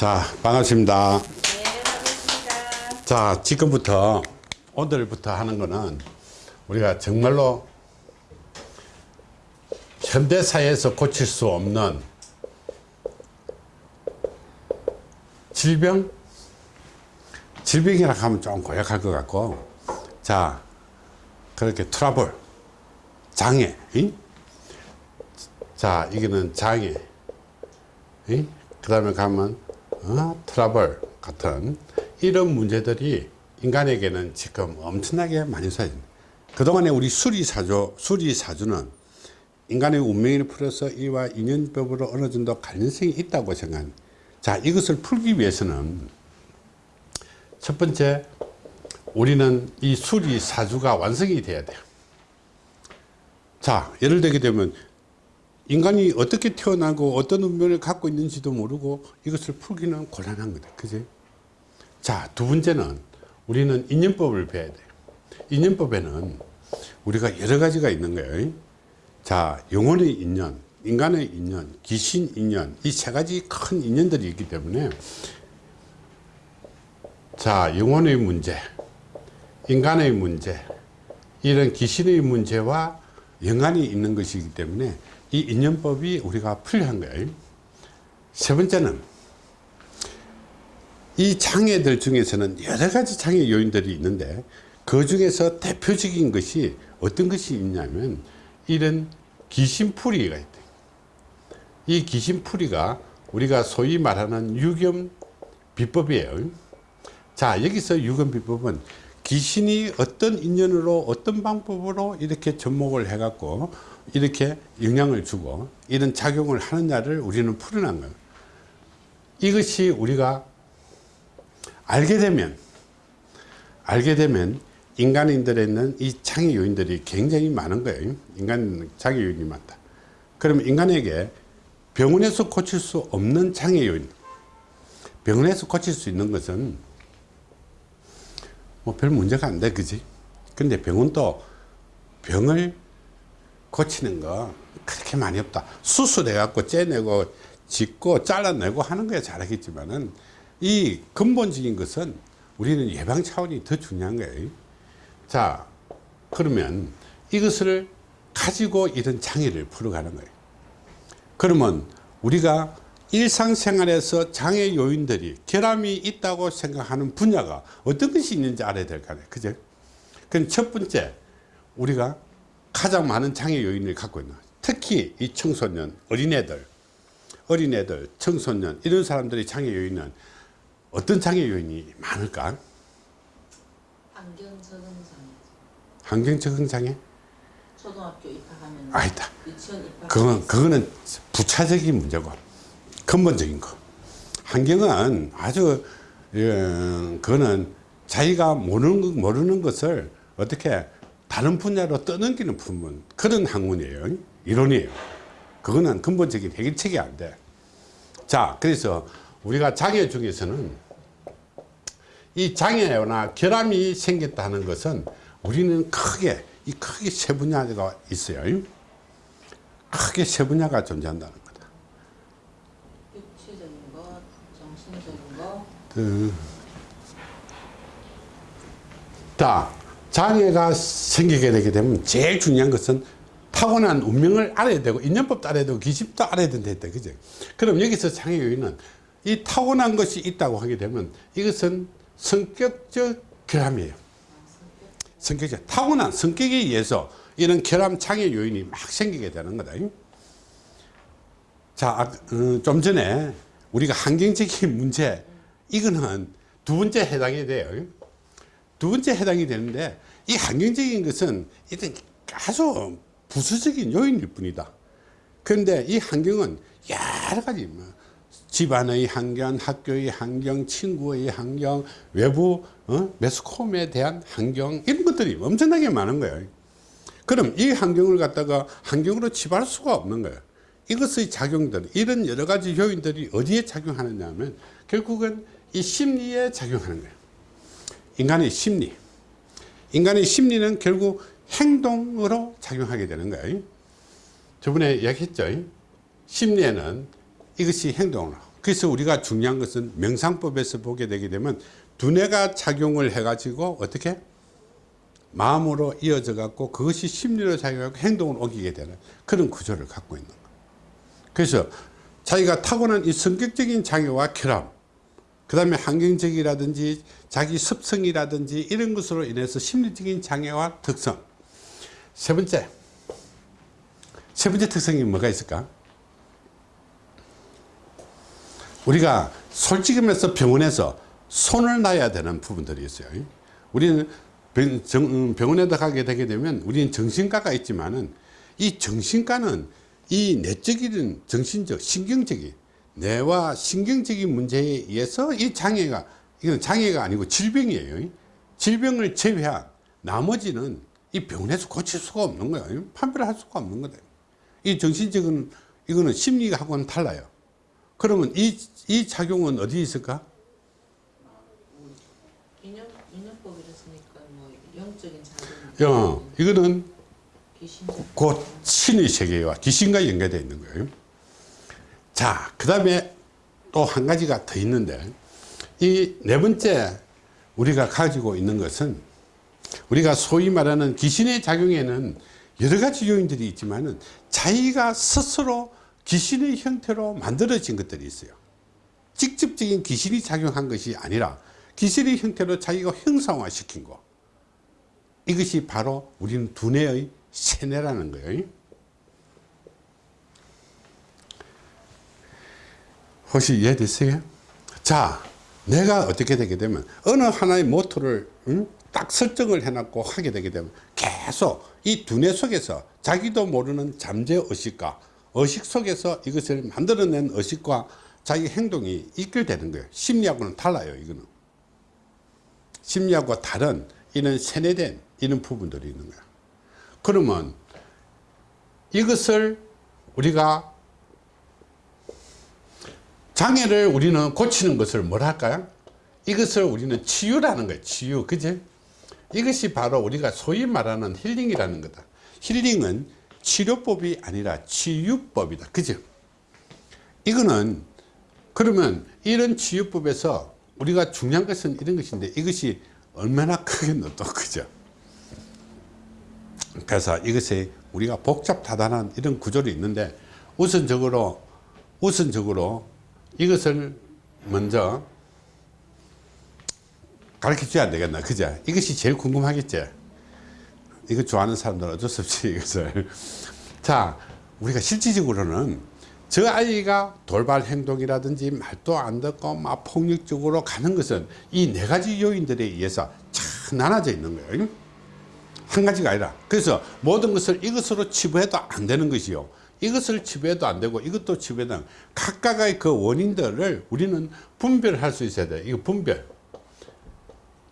자, 반갑습니다. 네, 반갑습니다. 자, 지금부터, 오늘부터 하는 거는 우리가 정말로 현대사회에서 고칠 수 없는 질병? 질병이라 하면 좀 고약할 것 같고, 자, 그렇게 트러블, 장애, 이? 자, 이거는 장애, 그 다음에 가면 어? 트러블 같은 이런 문제들이 인간에게는 지금 엄청나게 많이 쌓여있습니다. 그동안에 우리 수리사주, 수리사주는 인간의 운명을 풀어서 이와 인연법으로 어느 정도 관련성이 있다고 생각합니다. 자, 이것을 풀기 위해서는 첫 번째, 우리는 이 수리사주가 완성이 돼야 돼요. 자, 예를 들게 되면 인간이 어떻게 태어나고 어떤 운명을 갖고 있는지도 모르고 이것을 풀기는 곤란한 거다. 그지? 자, 두 번째는 우리는 인연법을 배워야 돼요. 인연법에는 우리가 여러 가지가 있는 거예요. 자, 영혼의 인연, 인간의 인연, 귀신 인연, 이 세 가지 큰 인연들이 있기 때문에 자, 영혼의 문제, 인간의 문제, 이런 귀신의 문제와 연관이 있는 것이기 때문에 이 인연법이 우리가 풀려한 거예요. 세 번째는 이 장애들 중에서는 여러 가지 장애 요인들이 있는데 그 중에서 대표적인 것이 어떤 것이 있냐면 이런 귀신풀이가 있다. 이 귀신풀이가 우리가 소위 말하는 유겸 비법이에요. 자 여기서 유겸 비법은 귀신이 어떤 인연으로 어떤 방법으로 이렇게 접목을 해 갖고 이렇게 영향을 주고 이런 작용을 하느냐를 우리는 풀어난 거예요. 이것이 우리가 알게 되면 알게 되면 인간인들에는 이 장애 요인들이 굉장히 많은 거예요. 인간 장애 요인이 많다. 그러면 인간에게 병원에서 고칠 수 없는 장애 요인 병원에서 고칠 수 있는 것은 뭐 별 문제가 안 돼 그지? 근데 병원도 병을 고치는 거 그렇게 많이 없다. 수술해 갖고 째내고 짓고 잘라내고 하는 거야 잘하겠지만은 이 근본적인 것은 우리는 예방 차원이 더 중요한 거예요 자 그러면 이것을 가지고 이런 장애를 풀어가는 거예요 그러면 우리가 일상생활에서 장애 요인들이 결함이 있다고 생각하는 분야가 어떤 것이 있는지 알아야 될 거 아니에요 그죠? 그럼 첫 번째 우리가 가장 많은 장애 요인을 갖고 있는 특히 이 청소년 어린애들 어린애들 청소년 이런 사람들의 장애 요인은 어떤 장애 요인이 많을까 안경 적응 장애. 환경 적응 장애 초등학교 입학하면 아니다 유치원 입학. 그건 그거는 부차적인 문제고 근본적인 거 환경은 아주 예, 그거는 자기가 모르는 것- 모르는 것을 어떻게 다른 분야로 떠넘기는 부분 그런 학문이에요. 이론이에요. 그거는 근본적인 해결책이 안돼자 그래서 우리가 장애 중에서는 이 장애나 결함이 생겼다는 것은 우리는 크게 이 크게 세 분야가 있어요. 크게 세 분야가 존재한다는 거다. 육체적인 것, 정신적인 것, 그, 자, 장애가 생기게 되게 되면 제일 중요한 것은 타고난 운명을 알아야 되고 인연법도 알아야 되고 기집도 알아야 된다 했다. 그죠? 그럼 여기서 장애 요인은 이 타고난 것이 있다고 하게 되면 이것은 성격적 결함이에요. 성격적 타고난 성격에 의해서 이런 결함 장애 요인이 막 생기게 되는 거다. 자, 아, 어, 좀 전에 우리가 환경적인 문제, 이거는 두 번째 해당이 돼요. 두 번째 해당이 되는데, 이 환경적인 것은 일단 아주 부수적인 요인일 뿐이다. 그런데 이 환경은 여러 가지, 뭐, 집안의 환경, 학교의 환경, 친구의 환경, 외부, 어? 매스컴에 대한 환경, 이런 것들이 엄청나게 많은 거예요. 그럼 이 환경을 갖다가 환경으로 치부할 수가 없는 거예요. 이것의 작용들, 이런 여러 가지 요인들이 어디에 작용하느냐 하면 결국은 이 심리에 작용하는 거예요. 인간의 심리. 인간의 심리는 결국 행동으로 작용하게 되는 거예요. 저번에 이야기했죠. 심리에는 이것이 행동으로. 그래서 우리가 중요한 것은 명상법에서 보게 되게 되면 두뇌가 작용을 해 가지고 어떻게 마음으로 이어져 갖고 그것이 심리로 작용하고 행동을 옮기게 되는 그런 구조를 갖고 있는 거예요. 그래서 자기가 타고난 이 성격적인 장애와 결함 그 다음에 환경적이라든지 자기 습성이라든지 이런 것으로 인해서 심리적인 장애와 특성. 세 번째. 세 번째 특성이 뭐가 있을까? 우리가 솔직히 말해서 병원에서 손을 놔야 되는 부분들이 있어요. 우리는 병, 정- 병원에 가게 되게 되면 우리는 정신과가 있지만은 이 정신과는 이 내적인 정신적 신경적인 뇌와 신경적인 문제에 의해서 이 장애가 이건 장애가 아니고 질병이에요 질병을 제외한 나머지는 이 병원에서 고칠 수가 없는 거예요 판별할 수가 없는 거다 이 정신적인 이거는 심리하고는 달라요 그러면 이, 이 작용은 어디 있을까 뭐 영적인 작용. 어, 이거는. 곧 신의 세계와 귀신과 연계되어 있는 거예요. 자, 그 다음에 또 한 가지가 더 있는데, 이 네 번째 우리가 가지고 있는 것은 우리가 소위 말하는 귀신의 작용에는 여러 가지 요인들이 있지만 은 자기가 스스로 귀신의 형태로 만들어진 것들이 있어요. 직접적인 귀신이 작용한 것이 아니라 귀신의 형태로 자기가 형상화 시킨 거. 이것이 바로 우리는 두뇌의 세뇌라는 거예요. 혹시 이해됐어요? 자, 내가 어떻게 되게 되면 어느 하나의 모토를 응? 딱 설정을 해놨고 하게 되게 되면 계속 이 두뇌 속에서 자기도 모르는 잠재 의식과 의식 속에서 이것을 만들어낸 의식과 자기 행동이 이끌되는 거예요. 심리하고는 달라요, 이거는. 심리하고 다른 이런 세뇌된 이런 부분들이 있는 거야. 그러면 이것을 우리가 장애를 우리는 고치는 것을 뭘 할까요? 이것을 우리는 치유라는 거예요. 치유. 그지? 이것이 바로 우리가 소위 말하는 힐링이라는 거다. 힐링은 치료법이 아니라 치유법이다. 그죠? 이거는 그러면 이런 치유법에서 우리가 중요한 것은 이런 것인데 이것이 얼마나 크겠노 또 그죠? 그래서 이것이 우리가 복잡다단한 이런 구조를 있는데 우선적으로 우선적으로 이것을 먼저 가르쳐 줘야 되겠나 그죠? 이것이 제일 궁금하겠지? 이거 좋아하는 사람들은 어쩔 수 없이 이것을. 자 우리가 실질적으로는 저 아이가 돌발 행동이라든지 말도 안 듣고 막 폭력적으로 가는 것은 이 네 가지 요인들에 의해서 참 나눠져 있는 거예요. 한 가지가 아니라. 그래서 모든 것을 이것으로 치부해도 안 되는 것이요 이것을 치부해도 안 되고 이것도 안 각각의 그 원인들을 우리는 분별할 수 있어야 돼 이거 분별.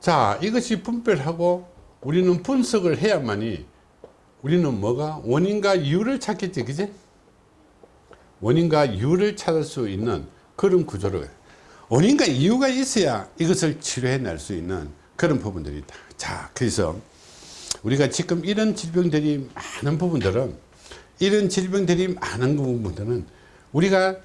자 이것이 분별하고 우리는 분석을 해야만이 우리는 뭐가 원인과 이유를 찾겠지 그지? 원인과 이유를 찾을 수 있는 그런 구조를 원인과 이유가 있어야 이것을 치료해낼 수 있는 그런 부분들이 있다. 자 그래서 우리가 지금 이런 질병들이 많은 부분들은 이런 질병들이 많은 부분들은 우리가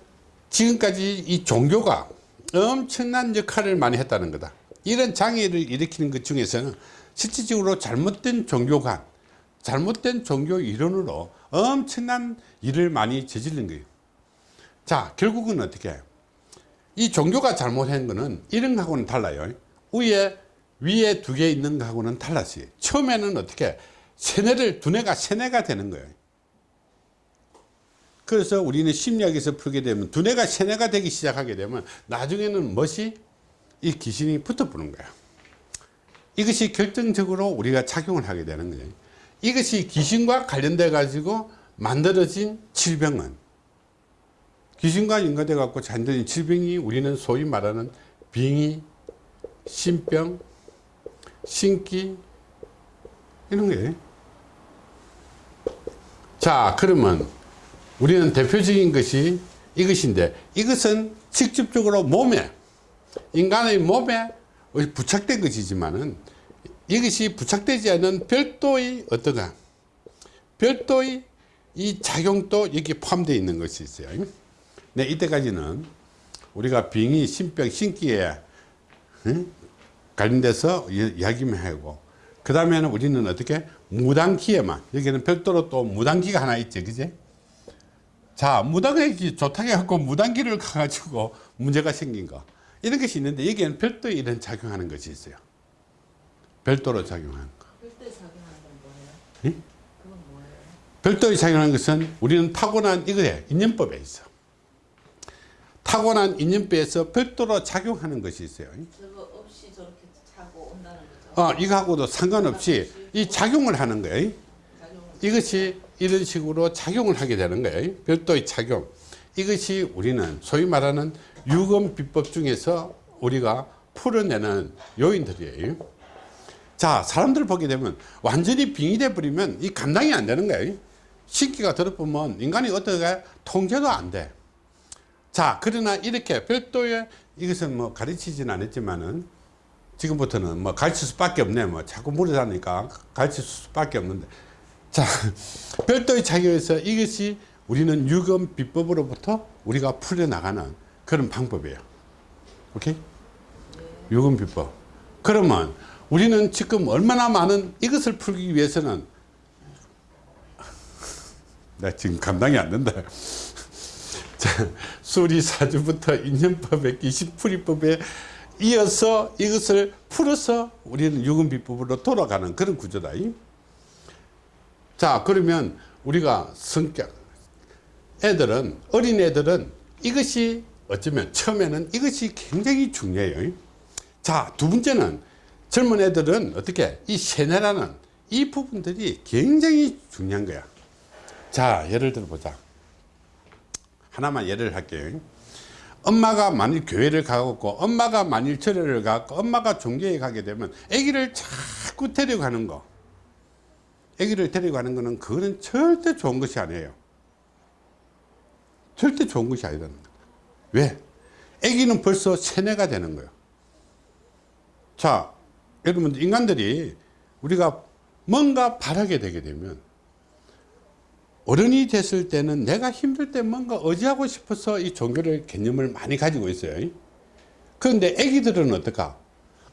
지금까지 이 종교가 엄청난 역할을 많이 했다는 거다. 이런 장애를 일으키는 것 중에서는 실질적으로 잘못된 종교관 잘못된 종교 이론으로 엄청난 일을 많이 저지른 거예요. 자 결국은 어떻게 해요? 이 종교가 잘못한 거는 이런 거하고는 달라요. 위에 위에 두 개 있는 거하고는 달랐어요. 처음에는 어떻게 세뇌를 두뇌가 세뇌가 되는 거예요 그래서 우리는 심리학에서 풀게 되면 두뇌가 세뇌가 되기 시작하게 되면 나중에는 멋이 이 귀신이 붙어보는 거야 이것이 결정적으로 우리가 작용을 하게 되는 거예요 이것이 귀신과 관련돼 가지고 만들어진 질병은 귀신과 연관돼 갖고 잔들인 질병이 우리는 소위 말하는 빙의, 신병, 신기 이런 거예요. 자 그러면 우리는 대표적인 것이 이것인데 이것은 직접적으로 몸에 인간의 몸에 부착된 것이지만은 이것이 부착되지 않은 별도의 어떠가 별도의 이 작용도 여기 포함되어 있는 것이 있어요. 네, 이때까지는 우리가 빙의, 신병, 신기에 응? 관련돼서 이- 이야기만 하고 그 다음에는 우리는 어떻게 무당기에만 여기는 별도로 또 무당기가 하나 있죠 그지 자 무당기 좋다고 해갖고 무당기를 가가지고 문제가 생긴 거 이런 것이 있는데 여기에는 별도 이런 작용하는 것이 있어요 별도로 작용하는 거 필때 작용하는 건 뭐예요? 예? 그건 뭐예요? 별도의 작용하는 것은 우리는 타고난 이거에 인연법에 있어 타고난 인연법에서 별도로 작용하는 것이 있어요 저거 없이 저렇게 차고 온다는 거죠? 어, 이거하고도 상관없이 이 작용을 하는 거예요 작용을 이것이 이런 식으로 작용을 하게 되는 거예요. 별도의 작용. 이것이 우리는 소위 말하는 유금 비법 중에서 우리가 풀어내는 요인들이에요. 자, 사람들 보게 되면 완전히 빙의돼 버리면 이 감당이 안 되는 거예요. 신기가 들어보면 인간이 어떻게 통제도 안 돼. 자, 그러나 이렇게 별도의 이것은 뭐 가르치진 않았지만은 지금부터는 뭐 가르칠 수밖에 없네. 뭐 자꾸 물어다니까 가르칠 수밖에 없는데. 자, 별도의 작용에서 이것이 우리는 유금 비법으로부터 우리가 풀려나가는 그런 방법이에요. 오케이? 유금 비법. 그러면 우리는 지금 얼마나 많은 이것을 풀기 위해서는 나 지금 감당이 안 된다. 자, 수리사주부터 인연법에 기시풀이법에 이어서 이것을 풀어서 우리는 유금비법으로 돌아가는 그런 구조다. 이. 자, 그러면 우리가 성격, 애들은, 어린 애들은 이것이 어쩌면 처음에는 이것이 굉장히 중요해요. 자, 두 번째는 젊은 애들은 어떻게 이 세뇌라는 이 부분들이 굉장히 중요한 거야. 자, 예를 들어 보자. 하나만 예를 할게요. 엄마가 만일 교회를 가고 엄마가 만일 절에를 가고 엄마가 종교에 가게 되면 아기를 자꾸 데려가는 거. 아기를 데려가는 거는 그거는 절대 좋은 것이 아니에요. 절대 좋은 것이 아니라는 거야. 왜? 아기는 벌써 세뇌가 되는 거예요. 자, 여러분 인간들이 우리가 뭔가 바라게 되게 되면 어른이 됐을 때는 내가 힘들 때 뭔가 의지하고 싶어서 이 종교를 개념을 많이 가지고 있어요. 그런데 아기들은 어떨까?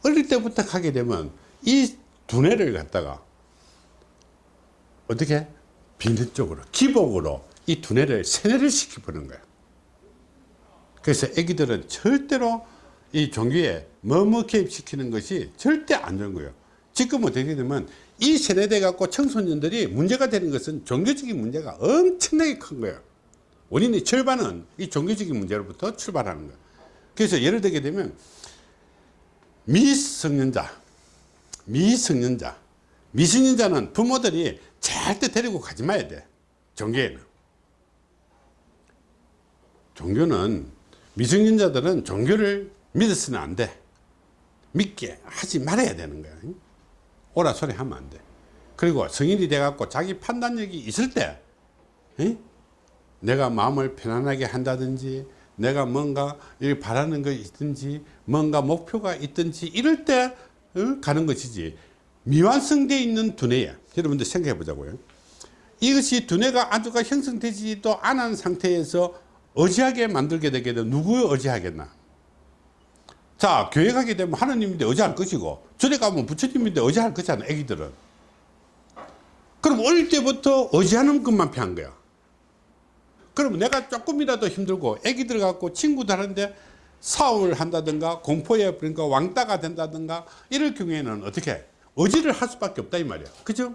어릴 때부터 가게 되면 이 두뇌를 갖다가 어떻게 비능적으로 기복으로 이 두뇌를 세뇌를 시켜보는 거야. 그래서 아기들은 절대로 이 종교에 머무 개입시키는 것이 절대 안 좋은 거예요. 지금 어떻게 되면 이 세뇌돼 갖고 청소년들이 문제가 되는 것은 종교적인 문제가 엄청나게 큰 거예요. 원인의 절반은 이 종교적인 문제로부터 출발하는 거예요. 그래서 예를 들게 되면 미성년자, 미성년자, 미성년자는 부모들이 절대 데리고 가지 마야 돼. 종교에는. 종교는 미성년자들은 종교를 믿어서는 안 돼. 믿게 하지 말아야 되는 거야. 오라 소리 하면 안 돼. 그리고 성인이 돼갖고 자기 판단력이 있을 때, 에? 내가 마음을 편안하게 한다든지, 내가 뭔가 이 바라는 거 있든지, 뭔가 목표가 있든지, 이럴 때 어? 가는 것이지. 미완성되어 있는 두뇌야. 여러분들 생각해 보자고요. 이것이 두뇌가 아주가 형성되지도 않은 상태에서 의지하게 만들게 되게 되면 누구에 의지하겠나? 자, 교회 가게 되면 하나님인데 의지할 것이고, 절에 가면 부처님인데 의지할 것이잖아, 애기들은. 그럼 어릴 때부터 의지하는 것만 피한 거야. 그럼 내가 조금이라도 힘들고, 애기들 갖고 친구들한테 사업을 한다든가, 공포에 그러니까 왕따가 된다든가, 이럴 경우에는 어떻게? 의지를 할 수밖에 없다, 이 말이야. 그죠?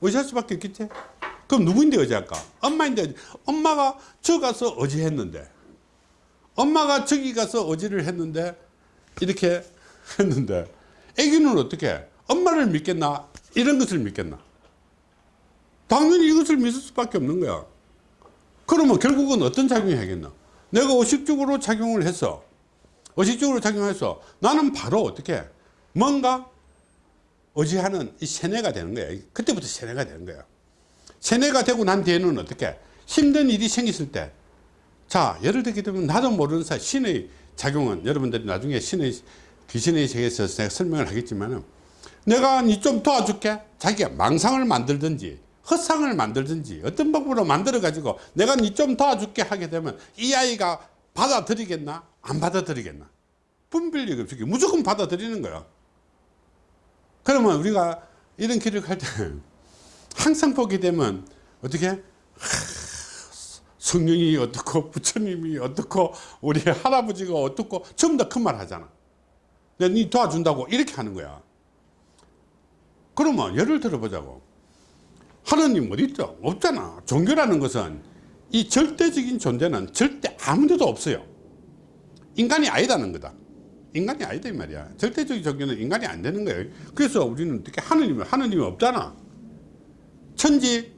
의지할 수밖에 없겠지? 그럼 누구인데 의지할까? 엄마인데, 엄마가 저 가서 의지했는데, 엄마가 저기 가서 어지를 했는데 이렇게 했는데. 애기는 어떻게? 엄마를 믿겠나? 이런 것을 믿겠나? 당연히 이것을 믿을 수밖에 없는 거야. 그러면 결국은 어떤 작용이 하겠나? 내가 의식적으로 작용을 해서 의식적으로 작용해서 나는 바로 어떻게? 뭔가 의지하는 이 세뇌가 되는 거야 그때부터 세뇌가 되는 거야 세뇌가 되고 난 뒤에는 어떻게? 힘든 일이 생겼을 때. 자, 예를 들게 되면 나도 모르는 사이 신의 작용은 여러분들이 나중에 신의 귀신의 세계에서 내가 설명을 하겠지만은 내가 니 좀 도와줄게. 자기가 망상을 만들든지 헛상을 만들든지 어떤 방법으로 만들어 가지고 내가 니 좀 도와줄게 하게 되면 이 아이가 받아들이겠나? 안 받아들이겠나? 분별력이 없이 무조건 받아들이는 거야 그러면 우리가 이런 갈때 항상 보게 되면 어떻게? 하, 성령이 어떻고 부처님이 어떻고 우리 할아버지가 어떻고 전부 다 그 말 하잖아. 내가 니 도와준다고 이렇게 하는 거야. 그러면 예를 들어 보자고. 하나님 어디 있죠? 없잖아. 종교라는 것은 이 절대적인 존재는 절대 아무 데도 없어요. 인간이 아니다는 거다 인간이 아니다 이 말이야. 절대적인 종교는 인간이 안 되는 거예요. 그래서 우리는 어떻게 하느님은 하느님이 없잖아. 천지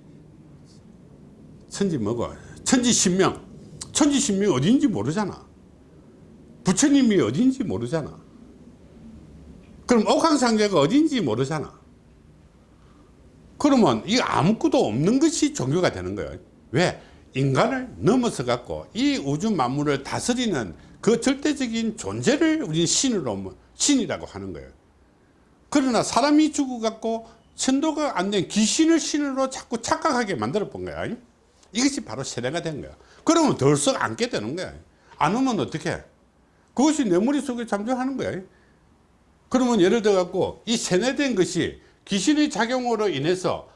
천지 뭐고? 천지 신명. 천지 신명이 어딘지 모르잖아. 부처님이 어딘지 모르잖아. 그럼 옥황상제가 어딘지 모르잖아. 그러면 이 아무것도 없는 것이 종교가 되는 거예요. 왜? 인간을 넘어서 갖고 이 우주 만물을 다스리는 그 절대적인 존재를 우리 신으로 뭐- 신이라고 하는 거예요. 그러나 사람이 죽어 갖고 천도가 안 된 귀신을 신으로 자꾸 착각하게 만들어 본 거야. 이것이 바로 세례가 된 거야. 그러면 덜썩 안게 되는 거야. 안 오면 어떻게 그것이 내 머릿속에 잠정하는 거야. 그러면 예를 들어 갖고 이 세뇌된 것이 귀신의 작용으로 인해서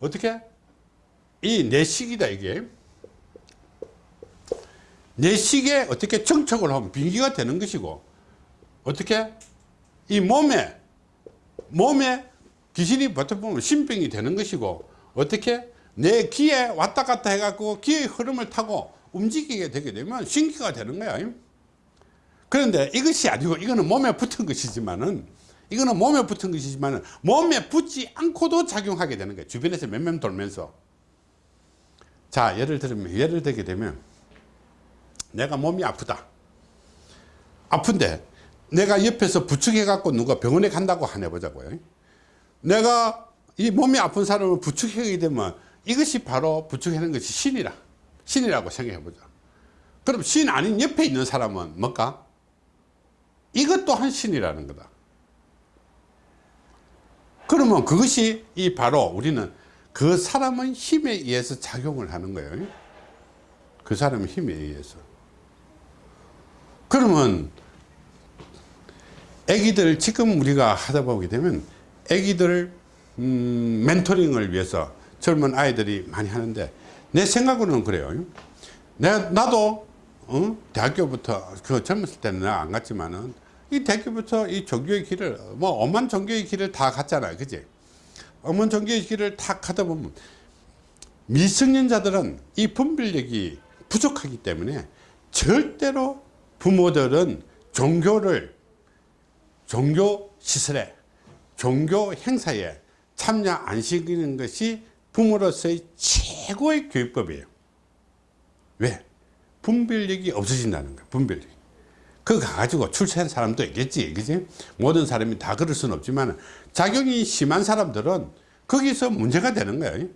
어떻게 이 내식이다 이게 내식에 어떻게 정착을 하면 빙기가 되는 것이고 어떻게? 이 몸에 몸에 귀신이 버텨 보면 신병이 되는 것이고 어떻게? 내 귀에 왔다 갔다 해갖고 귀의 흐름을 타고 움직이게 되게 되면 신기가 되는 거야. 그런데 이것이 아니고 이거는 몸에 붙은 것이지만은 이거는 몸에 붙은 것이지만은 몸에 붙지 않고도 작용하게 되는 거예요 주변에서 맴맴 돌면서. 자 예를 들면 예를 들게 되면 내가 몸이 아프다. 아픈데 내가 옆에서 부축해 갖고 누가 병원에 간다고 하나 보자고요. 내가 이 몸이 아픈 사람을 부축하게 되면 이것이 바로 부축하는 것이 신이라 신이라고 생각해 보자. 그럼 신 아닌 옆에 있는 사람은 뭘까? 이것 또한 신이라는 거다. 그러면 그것이 이 바로 우리는 그 사람의 힘에 의해서 작용을 하는 거예요. 그 사람의 힘에 의해서 그러면 애기들 지금 우리가 하다 보게 되면 애기들 음, 멘토링을 위해서 젊은 아이들이 많이 하는데 내 생각으로는 그래요 내가 나도 어? 대학교부터 그 젊었을 때는 안 갔지만은 이 대학교부터 이 종교의 길을 뭐 엄한 종교의 길을 다 갔잖아요 그지 엄한 종교의 길을 다 가다 보면 미성년자들은 이 분별력이 부족하기 때문에 절대로 부모들은 종교를 종교 시설에 종교 행사에 참여 안 시키는 것이 부모로서의 최고의 교육법이에요. 왜? 분별력이 없어진다는 거야 분별력 그거 가지고 출세한 사람도 있겠지 그지? 모든 사람이 다 그럴 수는 없지만 작용이 심한 사람들은 거기서 문제가 되는 거야.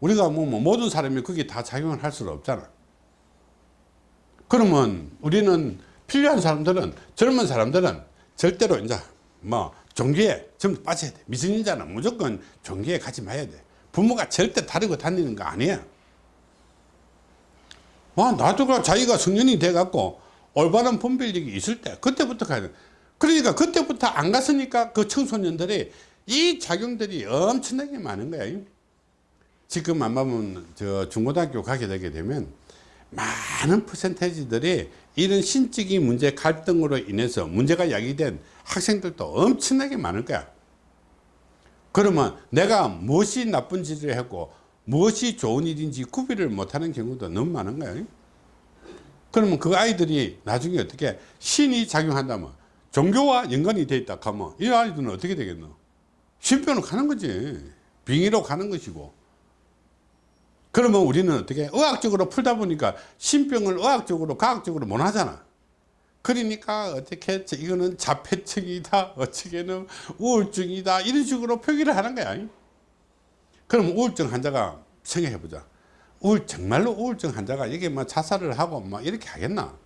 우리가 뭐, 뭐 모든 사람이 거기 다 작용을 할 수는 없잖아 그러면 우리는 필요한 사람들은 젊은 사람들은 절대로 이제 뭐 종교에 전부 빠져야 돼. 미성년자는 무조건 종교에 가지 마야 돼. 부모가 절대 다르고 다니는 거 아니야. 와 나도 자기가 성년이 돼 갖고 올바른 분별력이 있을 때 그때부터 가야 돼. 그러니까 그때부터 안 갔으니까 그 청소년들이 이 작용들이 엄청나게 많은 거야. 지금 안 보면 저 중고등학교 가게 되게 되면 많은 퍼센테이지들이 이런 신적인 문제 갈등으로 인해서 문제가 야기된 학생들도 엄청나게 많을 거야. 그러면 내가 무엇이 나쁜 짓을 했고 무엇이 좋은 일인지 구별을 못하는 경우도 너무 많은 거야. 그러면 그 아이들이 나중에 어떻게 신이 작용한다면 종교와 연관이 돼 있다 하면 이 아이들은 어떻게 되겠노? 신병으로 가는 거지. 빙의로 가는 것이고 그러면 우리는 어떻게 의학적으로 풀다 보니까 신병을 의학적으로 과학적으로 못 하잖아. 그러니까 어떻게 이거는 자폐증이다 어떻게는 우울증이다 이런 식으로 표기를 하는 거야. 그럼 우울증 환자가 생각해 보자. 우울 정말로 우울증 환자가 이게 뭐 자살을 하고 뭐 이렇게 하겠나?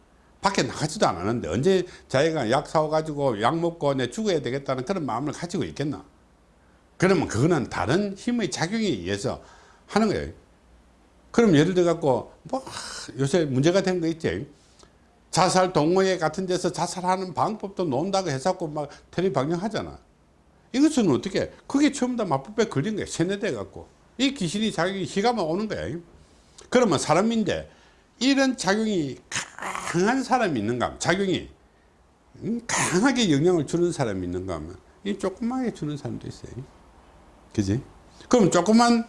밖에 나가지도 않았는데 언제 자기가 약 사와 가지고 약 먹고 내 죽어야 되겠다는 그런 마음을 가지고 있겠나? 그러면 그거는 다른 힘의 작용에 의해서 하는 거예요 그럼 예를 들어 갖고 뭐 요새 문제가 된 거 있지 자살 동호회 같은 데서 자살하는 방법도 논다고 해갖고 막 테레비 방영하잖아. 이것은 어떻게? 그게 처음 다 마법에 걸린 거야. 세뇌돼 갖고. 이 귀신이 자기 희가만 오는 거야. 그러면 사람인데 이런 작용이 강한 사람이 있는가 하면 작용이 음, 강하게 영향을 주는 사람이 있는가 하면 이 조그맣게 주는 사람도 있어요. 그지? 그럼 조그만 응?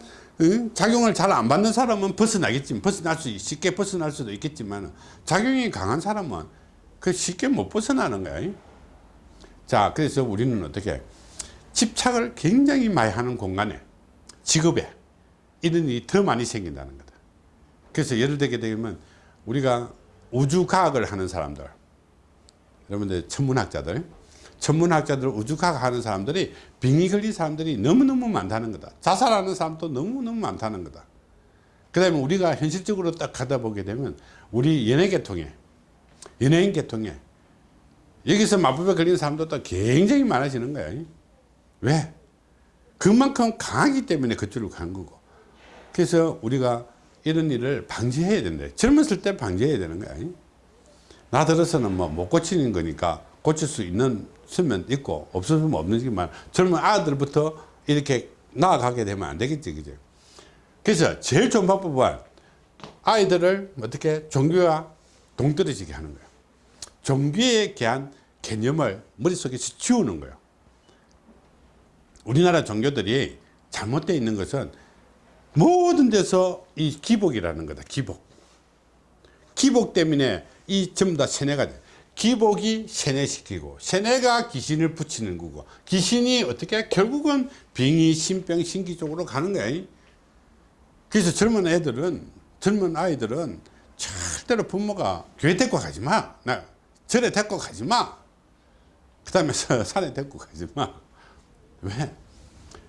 작용을 잘 안 받는 사람은 벗어나겠지만 벗어날 수 있- 쉽게 벗어날 수도 있겠지만 작용이 강한 사람은 그 쉽게 못 벗어나는 거야. 자, 그래서 우리는 어떻게 집착을 굉장히 많이 하는 공간에 직업에 이런 일이 더 많이 생긴다는 거다. 그래서 예를 들게 되면 우리가 우주과학을 하는 사람들 여러분들 천문학자들 천문학자들 우주과학 하는 사람들이 빙이 걸린 사람들이 너무너무 많다는 거다. 자살하는 사람도 너무너무 많다는 거다. 그 다음에 우리가 현실적으로 딱 가다 보게 되면 우리 연예계통에 연예인 계통에 여기서 마법에 걸린 사람도 굉장히 많아지는 거야. 왜? 그만큼 강하기 때문에 그쪽으로 간 거고. 그래서 우리가 이런 일을 방지해야 된다 젊었을 때 방지해야 되는 거야. 나 들어서는 뭐 못 고치는 거니까 고칠 수 있는 수면 있고 없으면 없는지만 젊은 아들부터 이렇게 나아가게 되면 안 되겠지 그죠 그래서 제일 좋은 방법은 아이들을 어떻게 종교와 동떨어지게 하는 거예요. 종교에 대한 개념을 머릿속에서 지우는 거예요. 우리나라 종교들이 잘못되어 있는 것은 모든 데서 이 기복이라는 거다 기복. 기복 때문에 이 전부 다 세뇌가 돼. 기복이 세뇌시키고 세뇌가 귀신을 붙이는 거고 귀신이 어떻게 결국은 빙의 신병 신기 쪽으로 가는 거야. 그래서 젊은 애들은 젊은 아이들은 절대로 부모가 교회 데리고 가지 마. 나, 절에 데리고 가지 마 그 다음에 산에 데리고 가지 마 왜?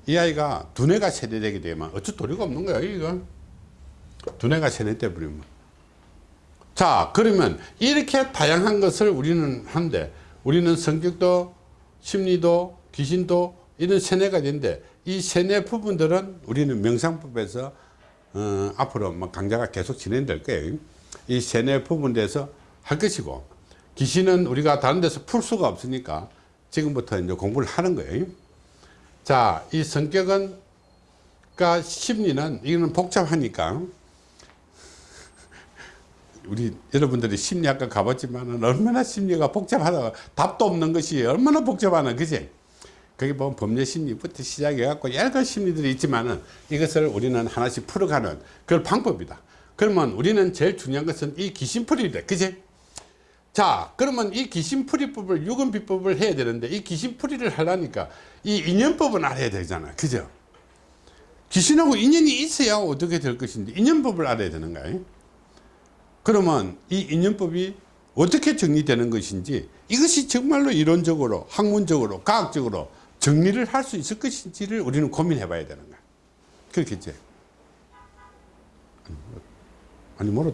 이 아이가 두뇌가 세뇌되게 되면 어쩔 도리가 없는 거야 이거 두뇌가 세뇌돼 버리면 자 그러면 이렇게 다양한 것을 우리는 한데 우리는 성격도 심리도 귀신도 이런 세뇌가 되는데 이 세뇌 부분들은 우리는 명상법에서 어, 앞으로 뭐 강좌가 계속 진행될 거예요. 이 세뇌 부분에서 할 것이고 귀신은 우리가 다른 데서 풀 수가 없으니까 지금부터 이제 공부를 하는 거예요. 자이 성격은 그 심리는 이거는 복잡하니까 우리 여러분들이 심리학과 가봤지만 얼마나 심리가 복잡하다. 답도 없는 것이 얼마나 복잡하나 그지? 거기 보면 법률 심리부터 시작해 갖고 여러 심리들이 있지만은 이것을 우리는 하나씩 풀어가는 그런 방법이다. 그러면 우리는 제일 중요한 것은 이 귀신풀이다 그지? 자 그러면 이 귀신풀이법을 유금비법을 해야 되는데 이 귀신풀이를 하려니까 이 인연법은 알아야 되잖아 그죠? 귀신하고 인연이 있어야 어떻게 될 것인데 인연법을 알아야 되는 거예요 그러면 이 인연법이 어떻게 정리되는 것인지 이것이 정말로 이론적으로 학문적으로 과학적으로 정리를 할 수 있을 것인지를 우리는 고민해 봐야 되는 거야. 그렇겠지? 아니 멀었다